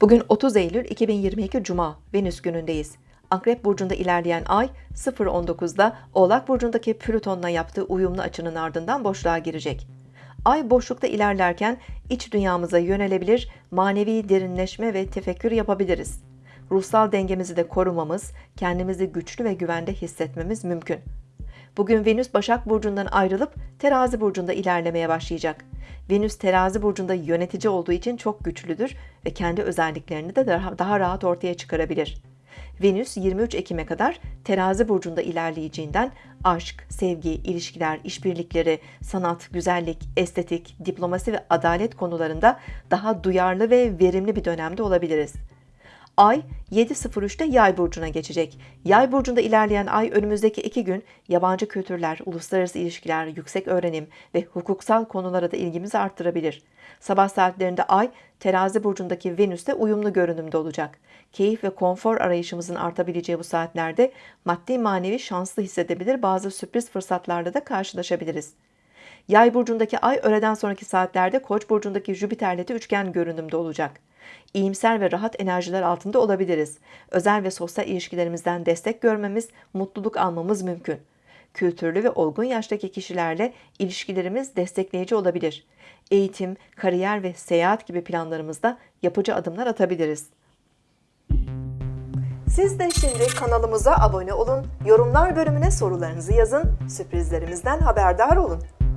Bugün 30 Eylül 2022 Cuma, Venüs günündeyiz. Akrep Burcu'nda ilerleyen ay 0.19'da Oğlak Burcu'ndaki Plüton'la yaptığı uyumlu açının ardından boşluğa girecek. Ay boşlukta ilerlerken iç dünyamıza yönelebilir, manevi derinleşme ve tefekkür yapabiliriz. Ruhsal dengemizi de korumamız, kendimizi güçlü ve güvende hissetmemiz mümkün. Bugün Venüs Başak Burcu'ndan ayrılıp Terazi Burcu'nda ilerlemeye başlayacak. Venüs Terazi Burcu'nda yönetici olduğu için çok güçlüdür ve kendi özelliklerini de daha, daha rahat ortaya çıkarabilir. Venüs 23 Ekim'e kadar Terazi Burcu'nda ilerleyeceğinden aşk, sevgi, ilişkiler, işbirlikleri, sanat, güzellik, estetik, diplomasi ve adalet konularında daha duyarlı ve verimli bir dönemde olabiliriz. Ay 7.03'te Yay burcuna geçecek. Yay burcunda ilerleyen ay önümüzdeki iki gün yabancı kültürler, uluslararası ilişkiler, yüksek öğrenim ve hukuksal konulara da ilgimizi arttırabilir. Sabah saatlerinde ay terazi burcundaki Venüs'te uyumlu görünümde olacak. Keyif ve konfor arayışımızın artabileceği bu saatlerde maddi manevi şanslı hissedebilir bazı sürpriz fırsatlarla da karşılaşabiliriz. Yay burcundaki ay öğleden sonraki saatlerde Koç burcundaki Jüpiter'le de üçgen görünümde olacak. İyimser ve rahat enerjiler altında olabiliriz. Özel ve sosyal ilişkilerimizden destek görmemiz, mutluluk almamız mümkün. Kültürlü ve olgun yaştaki kişilerle ilişkilerimiz destekleyici olabilir. Eğitim, kariyer ve seyahat gibi planlarımızda yapıcı adımlar atabiliriz. Siz de şimdi kanalımıza abone olun, yorumlar bölümüne sorularınızı yazın, sürprizlerimizden haberdar olun.